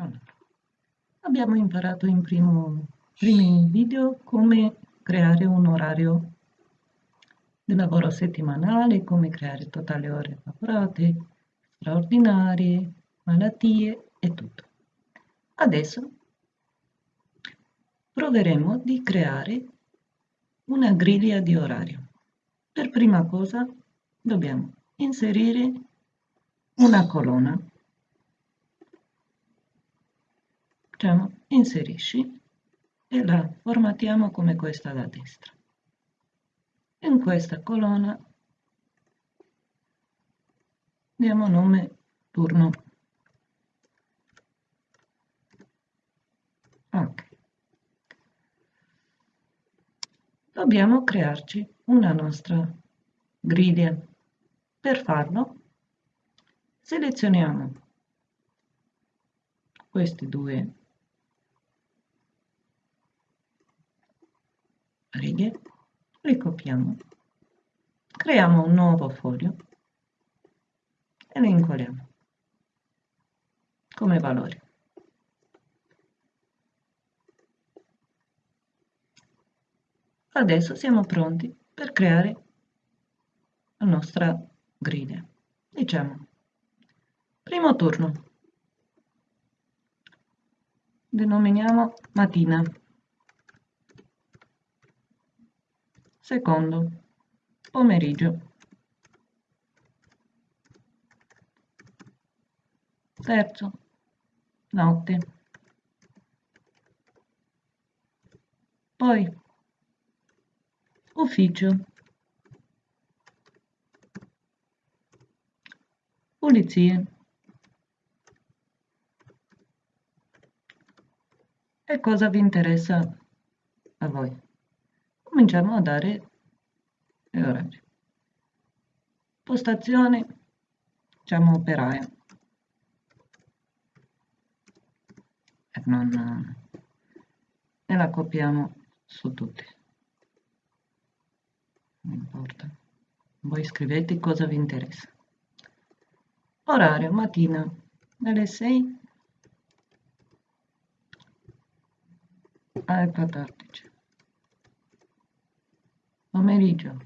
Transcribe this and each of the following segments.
Allora, abbiamo imparato in primo, primi video come creare un orario di lavoro settimanale, come creare totali ore lavorate, straordinarie, malattie e tutto. Adesso proveremo di creare una griglia di orario. Per prima cosa dobbiamo inserire una colonna facciamo inserisci e la formatiamo come questa da destra. In questa colonna diamo nome turno. Ok. Dobbiamo crearci una nostra griglia. Per farlo selezioniamo questi due righe, ricopiamo, creiamo un nuovo foglio e le incolliamo come valori. Adesso siamo pronti per creare la nostra griglia. Diciamo, primo turno, denominiamo mattina. Secondo, pomeriggio. Terzo, notte. Poi, ufficio. Pulizie. E cosa vi interessa a voi? Cominciamo a dare gli orari. Postazione, diciamo operaio. E non, e la copiamo su tutti. Non importa. Voi scrivete cosa vi interessa. Orario, mattina, dalle 6 alle 14 pomeriggio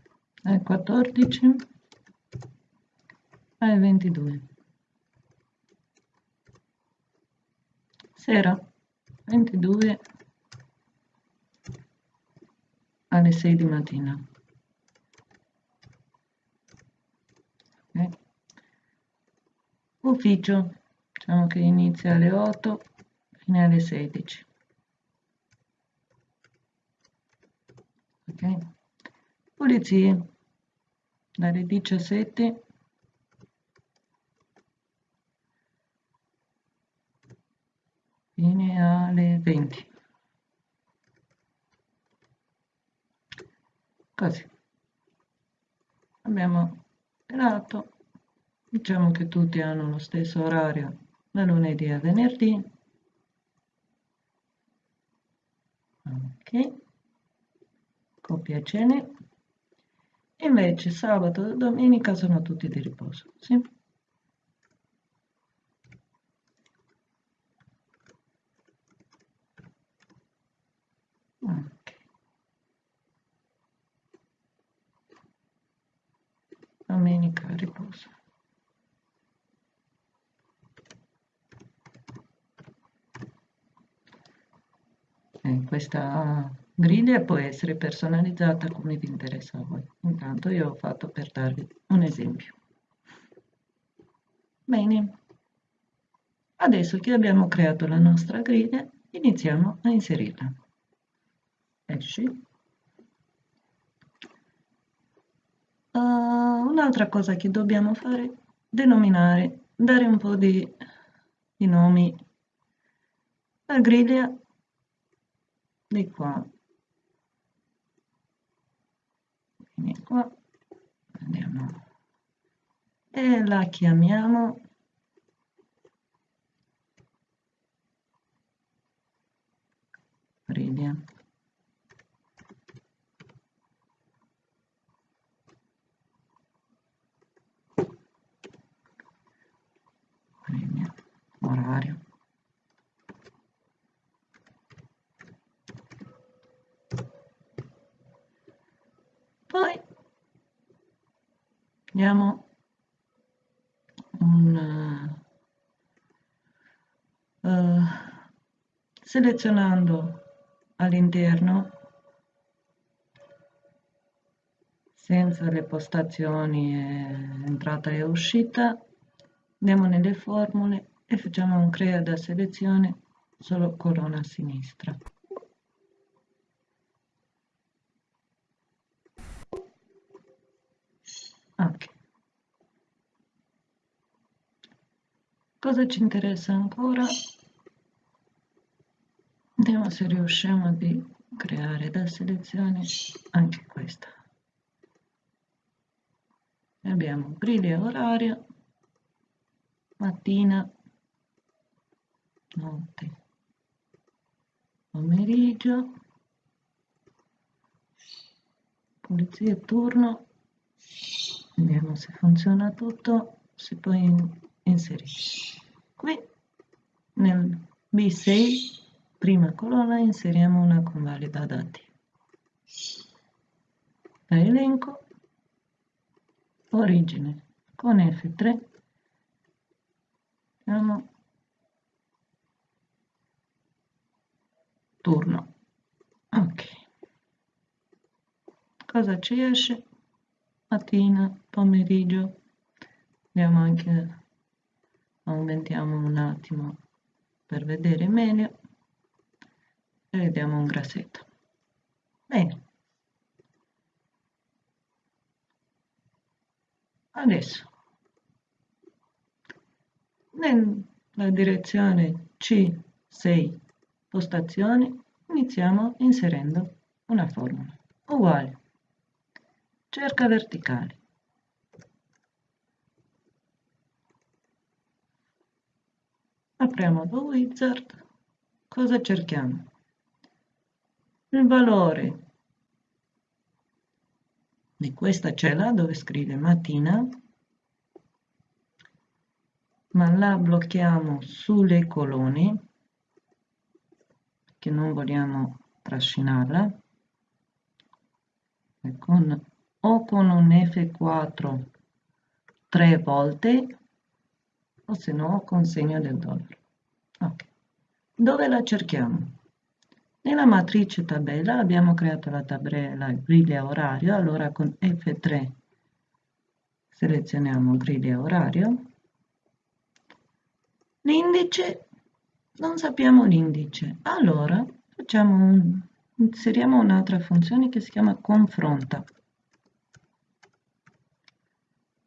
alle 14 alle 22 sera 22 alle 6 di mattina. Okay. ufficio diciamo che inizia alle 8 fino alle 16 ok pulizie dalle 17 fino alle 20 così. Abbiamo creato diciamo che tutti hanno lo stesso orario da lunedì a venerdì. Ok. Copia cene Invece sabato e domenica sono tutti di riposo. Sì? Domenica riposo. Eh, questa griglia può essere personalizzata come vi interessa a voi. Intanto io ho fatto per darvi un esempio. Bene, adesso che abbiamo creato la nostra griglia, iniziamo a inserirla. Esci. Uh, Un'altra cosa che dobbiamo fare, denominare, dare un po' di, di nomi alla griglia di qua qua andiamo e la chiamiamo Ridia. Ridia. orario diamo un uh, selezionando all'interno senza le postazioni entrata e uscita andiamo nelle formule e facciamo un crea da selezione solo colonna a sinistra. Ok. Cosa ci interessa ancora vediamo se riusciamo a creare da selezione anche questa. Abbiamo griglia oraria mattina notte pomeriggio pulizia turno. Vediamo se funziona tutto si poi inserisce. Qui nel B6 prima colonna inseriamo una convalida dati da elenco. Origine. Con F3 diamo turno. Ok. Cosa ci esce? Mattina pomeriggio. Andiamo anche aumentiamo un attimo per vedere meglio e vediamo un grassetto bene. Adesso nella direzione C6 postazioni iniziamo inserendo una formula uguale cerca verticale. Apriamo The Wizard. Cosa cerchiamo il valore di questa cella dove scrive mattina ma la blocchiamo sulle colonne che non vogliamo trascinarla e con, o con un F4 tre volte o se no con segno del dollaro okay. dove la cerchiamo nella matrice tabella abbiamo creato la tabella griglia orario, allora con F3 selezioniamo griglia orario. L'indice, non sappiamo l'indice, allora un, inseriamo un'altra funzione che si chiama confronta.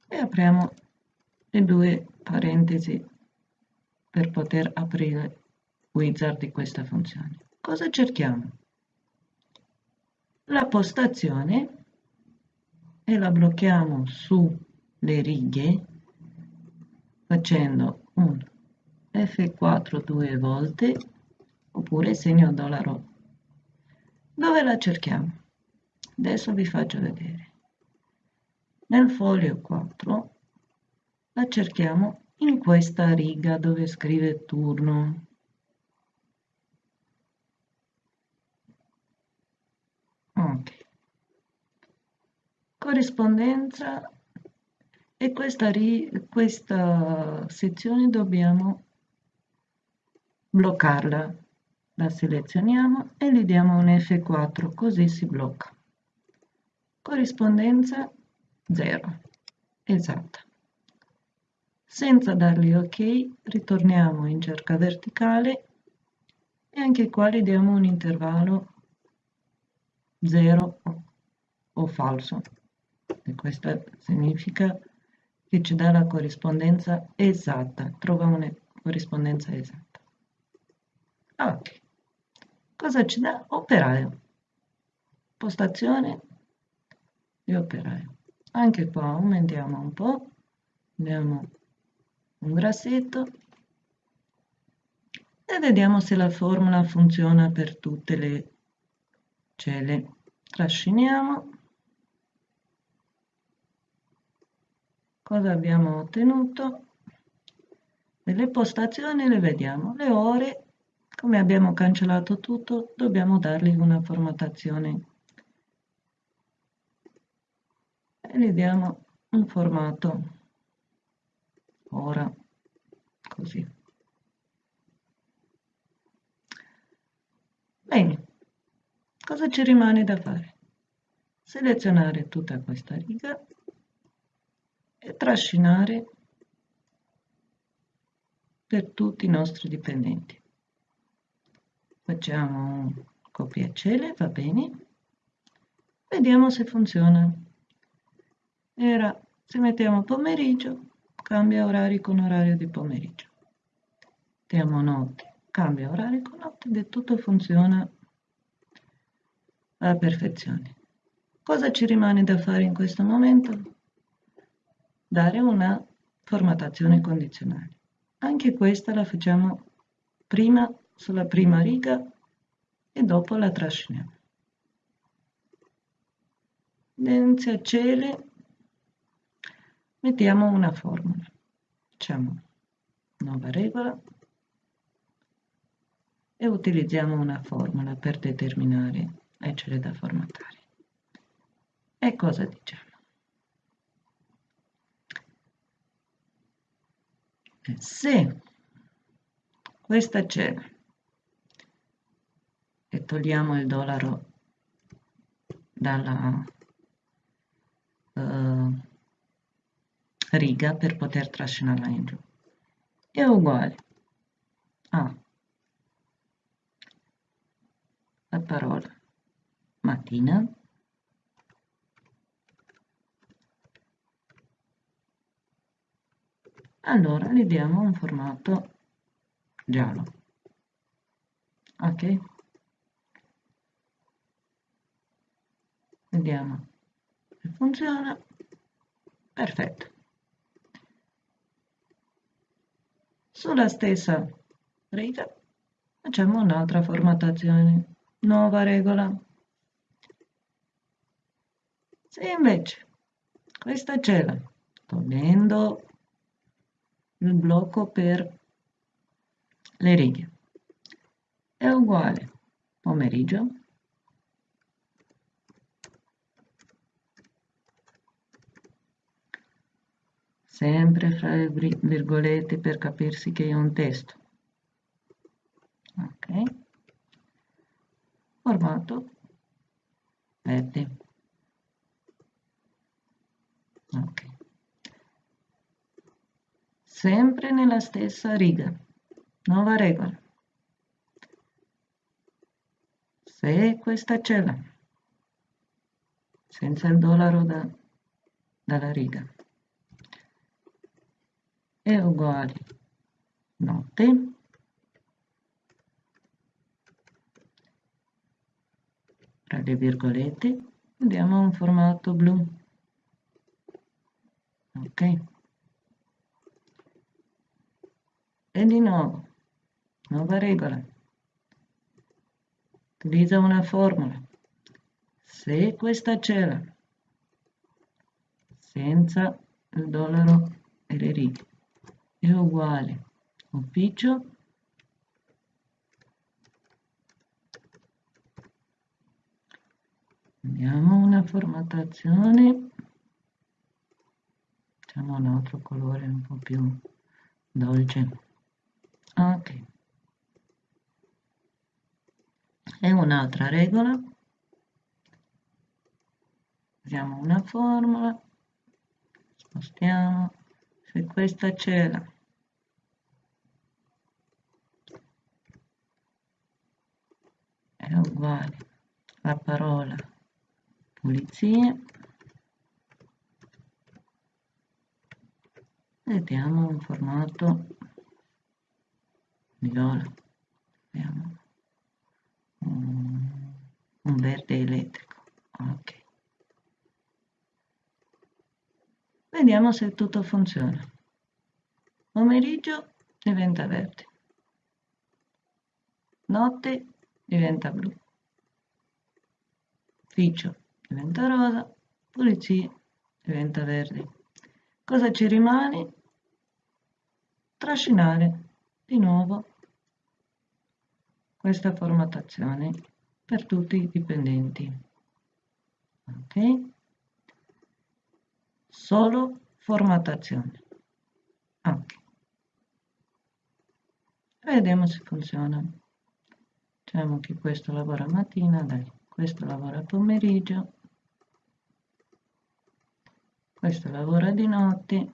E apriamo le due parentesi per poter aprire wizard di questa funzione cosa cerchiamo? La postazione e la blocchiamo sulle righe facendo un F4 due volte oppure segno dollaro. Dove la cerchiamo? Adesso vi faccio vedere. Nel foglio 4 la cerchiamo in questa riga dove scrive turno. Ok. Corrispondenza e questa, questa sezione dobbiamo bloccarla. La selezioniamo e gli diamo un F4, così si blocca. Corrispondenza 0, esatta. Senza dargli ok, ritorniamo in cerca verticale e anche qua gli diamo un intervallo 0 o falso e questo significa che ci dà la corrispondenza esatta. Trova una corrispondenza esatta. Ok. Cosa ci dà? Operaio. Postazione di operaio. Anche qua aumentiamo un po' abbiamo un grassetto. E vediamo se la formula funziona per tutte le celle. Trasciniamo cosa abbiamo ottenuto? Delle postazioni le vediamo le ore come abbiamo cancellato tutto dobbiamo dargli una formattazione. E gli diamo un formato. Ora così. Bene cosa ci rimane da fare? Selezionare tutta questa riga e trascinare per tutti i nostri dipendenti. Facciamo un copiacele va bene. Vediamo se funziona. Era se mettiamo pomeriggio cambia orari con orario di pomeriggio. Mettiamo notte cambia orario con notte e tutto funziona alla perfezione. Cosa ci rimane da fare in questo momento dare una formattazione condizionale. Anche questa la facciamo prima sulla prima riga e dopo la trasciniamo. A cielo mettiamo una formula. Facciamo nuova regola e utilizziamo una formula per determinare ecele da formattare e cosa diciamo se questa cena e togliamo il dollaro dalla uh, riga per poter trascinarla in giù. È uguale. A la parola mattina allora gli diamo un formato giallo. Ok? Vediamo se funziona. Perfetto. Sulla stessa riga facciamo un'altra formattazione nuova regola. Se invece questa cella togliendo il blocco per le righe. È uguale pomeriggio. Sempre fra le virgolette per capirsi che è un testo. Ok. Formato verde. Ok sempre nella stessa riga. Nuova regola. Se questa cella senza il dollaro da, dalla riga. È uguale notte tra le virgolette andiamo a un formato blu. Ok e di nuovo nuova regola. Utilizza una formula. Se questa cella senza il dollaro righe è uguale ufficio Abbiamo una formattazione. Facciamo un altro colore un po' più dolce ok. E un'altra regola. Usiamo una formula. Spostiamo. Se questa cella è uguale la parola pulizia. Vediamo un formato viola abbiamo un, un verde elettrico. Ok. Vediamo se tutto funziona. Pomeriggio diventa verde. Notte diventa blu. Ufficio diventa rosa. Pulizia diventa verde. Cosa ci rimane? Trascinare di nuovo questa formattazione per tutti i dipendenti ok solo formattazione. Ok. Vediamo se funziona. Diciamo che questo lavora mattina, dai, questo lavora pomeriggio, questo lavora di notte,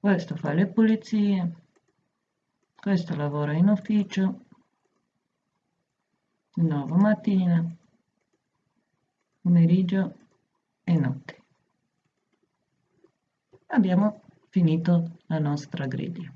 questo fa le pulizie, questo lavora in ufficio, di nuovo mattina, pomeriggio e notte. Abbiamo finito la nostra griglia.